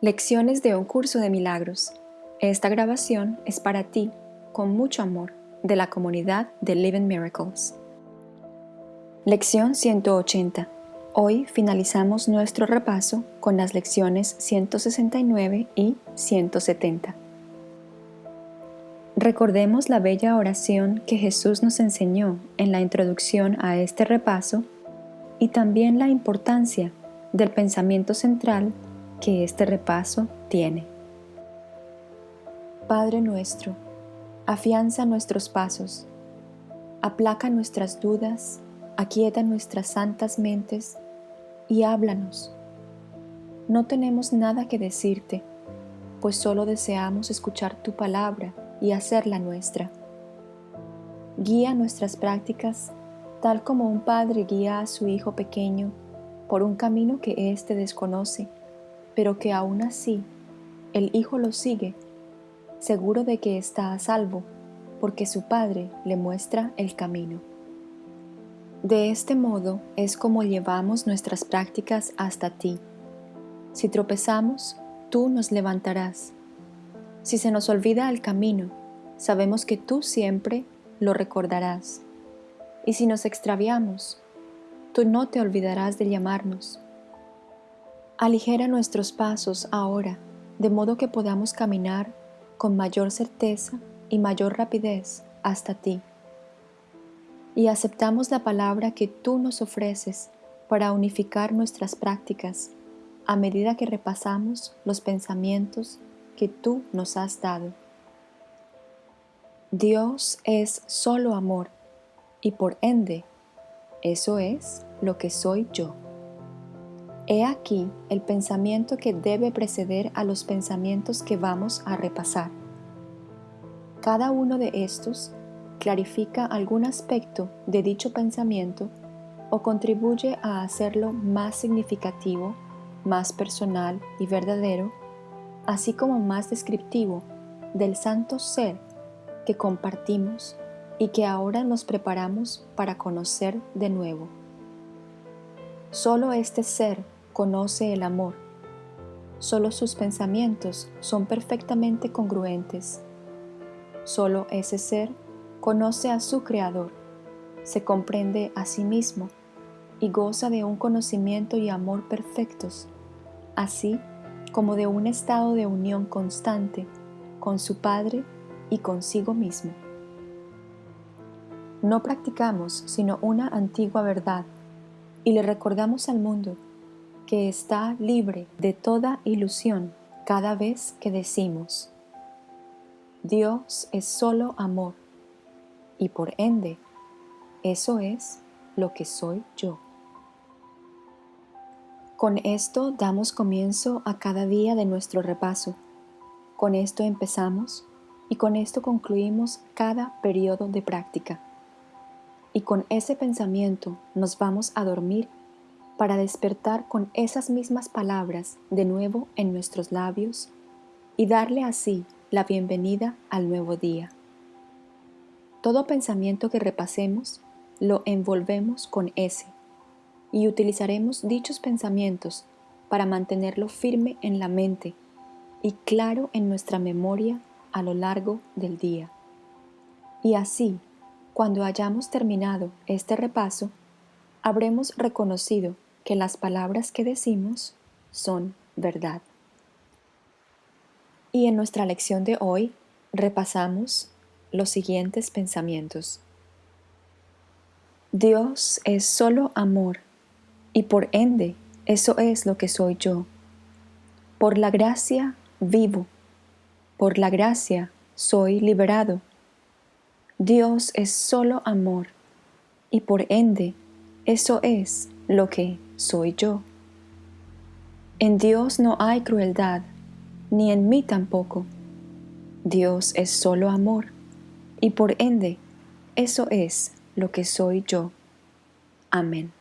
Lecciones de un curso de milagros. Esta grabación es para ti, con mucho amor, de la comunidad de Living Miracles. Lección 180. Hoy finalizamos nuestro repaso con las lecciones 169 y 170. Recordemos la bella oración que Jesús nos enseñó en la introducción a este repaso y también la importancia del pensamiento central que este repaso tiene. Padre nuestro, afianza nuestros pasos, aplaca nuestras dudas, aquieta nuestras santas mentes y háblanos. No tenemos nada que decirte, pues solo deseamos escuchar tu palabra y hacerla nuestra. Guía nuestras prácticas tal como un padre guía a su hijo pequeño por un camino que éste desconoce pero que aún así el hijo lo sigue, seguro de que está a salvo, porque su padre le muestra el camino. De este modo es como llevamos nuestras prácticas hasta ti. Si tropezamos, tú nos levantarás. Si se nos olvida el camino, sabemos que tú siempre lo recordarás. Y si nos extraviamos, tú no te olvidarás de llamarnos Aligera nuestros pasos ahora, de modo que podamos caminar con mayor certeza y mayor rapidez hasta ti. Y aceptamos la palabra que tú nos ofreces para unificar nuestras prácticas a medida que repasamos los pensamientos que tú nos has dado. Dios es solo amor y por ende, eso es lo que soy yo. He aquí el pensamiento que debe preceder a los pensamientos que vamos a repasar. Cada uno de estos clarifica algún aspecto de dicho pensamiento o contribuye a hacerlo más significativo, más personal y verdadero, así como más descriptivo del santo ser que compartimos y que ahora nos preparamos para conocer de nuevo. Solo este ser conoce el amor. Solo sus pensamientos son perfectamente congruentes. Solo ese ser conoce a su Creador, se comprende a sí mismo y goza de un conocimiento y amor perfectos, así como de un estado de unión constante con su Padre y consigo mismo. No practicamos sino una antigua verdad y le recordamos al mundo que está libre de toda ilusión cada vez que decimos, Dios es solo amor y por ende, eso es lo que soy yo. Con esto damos comienzo a cada día de nuestro repaso. Con esto empezamos y con esto concluimos cada periodo de práctica. Y con ese pensamiento nos vamos a dormir para despertar con esas mismas palabras de nuevo en nuestros labios y darle así la bienvenida al nuevo día. Todo pensamiento que repasemos lo envolvemos con ese y utilizaremos dichos pensamientos para mantenerlo firme en la mente y claro en nuestra memoria a lo largo del día. Y así, cuando hayamos terminado este repaso, habremos reconocido que las palabras que decimos son verdad. Y en nuestra lección de hoy repasamos los siguientes pensamientos. Dios es solo amor y por ende eso es lo que soy yo. Por la gracia vivo, por la gracia soy liberado. Dios es solo amor y por ende eso es lo que soy yo. En Dios no hay crueldad, ni en mí tampoco. Dios es solo amor, y por ende, eso es lo que soy yo. Amén.